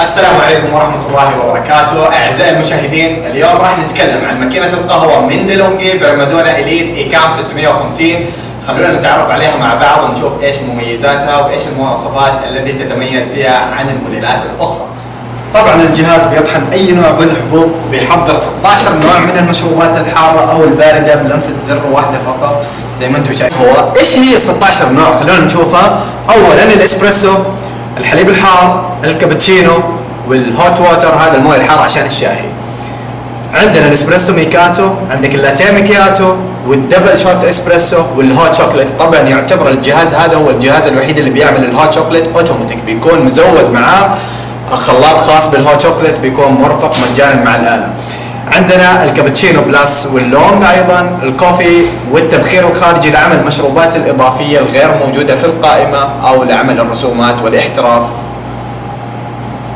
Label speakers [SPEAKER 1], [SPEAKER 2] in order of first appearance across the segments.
[SPEAKER 1] السلام عليكم ورحمة الله وبركاته. أعزائي المشاهدين اليوم راح نتكلم عن ماكينة القهوة من ديلونجي برمادونا إليت إيكام 650 خلونا نتعرف عليها مع بعض ونشوف إيش مميزاتها وإيش المواصفات التي تتميز فيها عن الموديلات الأخرى. طبعا الجهاز بيطحن أي نوع من الحبوب وبيحضر 16 نوع من المشروبات الحارة أو الباردة بلمسة زر واحدة فقط. زي ما أنتم شايفين هو إيش هي ال 16 نوع؟ خلونا نشوفها. اولا الإسبريسو الحليب الحار الكابتشينو وال hot water هذا الموية الحار عشان الشاي عندنا الإسبريسو macchiato عندك ال latte macchiato وال double shot إسبريسو وال hot chocolate طبعا يعتبر الجهاز هذا هو الجهاز الوحيد اللي بيعمل ال hot chocolate اوتوماتيك بيكون مزود معاه خلاط خاص بال hot chocolate بيكون مرفق مجانا مع الآلة. عندنا الكابتشينو plus وال long أيضا ال coffee والتبخير الخارجي لعمل المشروبات الإضافية الغير موجودة في القائمة أو لعمل الرسومات والإحتراف.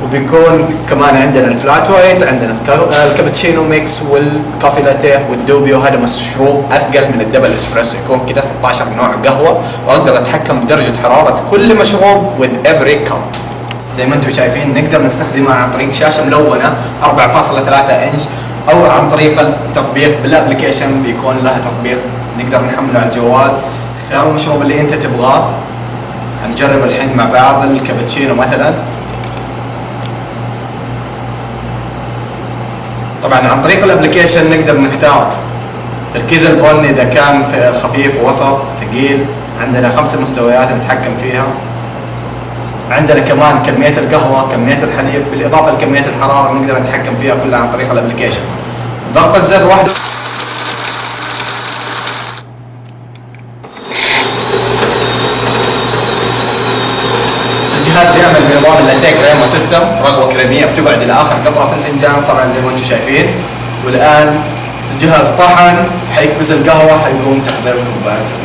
[SPEAKER 1] وبيكون كمان عندنا ال flat white عندنا الكابتشينو mix وال coffee latte وال doppio. هذا مشروب أثقل من ال double إسبريسو يكون كذا 16 نوع قهوة. وأقدر أتحكم بدرجة حرارة كل مشروب with every cup. زي ما أنتم شايفين نقدر نستخدمها عن طريق شاشة ملونة 4.3 إنش. أو عن طريق التطبيق بال application بيكون لها تطبيق نقدر نحمله على الجوال. اختار المشروب اللي أنت تبغاه هنجرب الحين مع بعض الكابتشينو مثلا. طبعا عن طريق ال application نقدر نختار تركيز البن إذا كان خفيف وسط ثقيل عندنا خمس مستويات نتحكم فيها. عندنا كمان كمية القهوة كمية الحليب بالإضافة لكمية الحرارة نقدر نتحكم فيها كلها عن طريق ال application ضغط الزر واحد. الجهاز يعمل بنظام اللاتيه كريما سيستم رغوة كريمية بتقعد إلى آخر قطرة في الفنجان طبعا زي ما أنتم شايفين. والآن الجهاز طحن حيكبس القهوة حيقوم تحضير كوبايته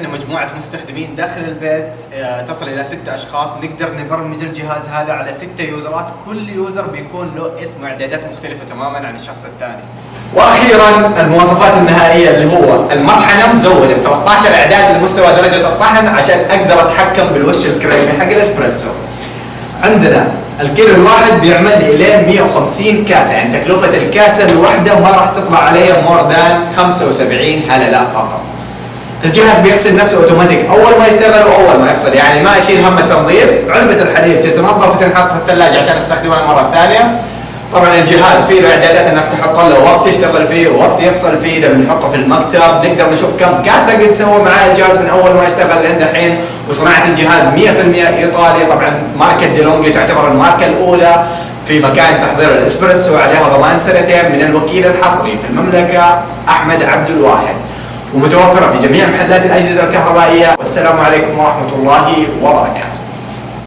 [SPEAKER 1] إحنا مجموعة مستخدمين داخل البيت آه تصل إلى ست أشخاص. نقدر نبرمج الجهاز هذا على ستة يوزرات. كل user بيكون له اسم وإعدادات مختلفة تماما عن الشخص الثاني. وأخيرا المواصفات النهائية اللي هو المطحنة مزودة. ب 13 إعداد لمستوى درجة الطحن عشان أقدر أتحكم بالوش الكريمي حق الإسبريسو. عندنا الكيلو الواحد بيعمل لي إلين 150 كاسة. يعني تكلفة الكاسة الواحدة ما راح تطلع علي more than 75 هللة فقط. الجهاز بيغسل نفسه اوتوماتيك أول ما يشتغل واول ما يفصل. يعني ما اشيل هم التنظيف. علبة الحليب تتنظف وتنحط في الثلاجة عشان أستخدمها المرة الثانية. طبعا الجهاز فيه له اعدادات إنك تحط له وقت يشتغل فيه ووقت يفصل فيه. إذا بنحطه في المكتب نقدر نشوف كم كاسة قد سوى معاه الجهاز من أول ما اشتغل لين دحين. وصناعة الجهاز 100% ايطالي طبعا ماركة ديلونجي تعتبر الماركة الأولى في مكائن تحضير الإسبريسو عليها ضمان سنتين من الوكيل الحصري في المملكة أحمد عبد الواحد. ومتوفرة في جميع محلات الأجهزة الكهربائية. والسلام عليكم ورحمة الله وبركاته.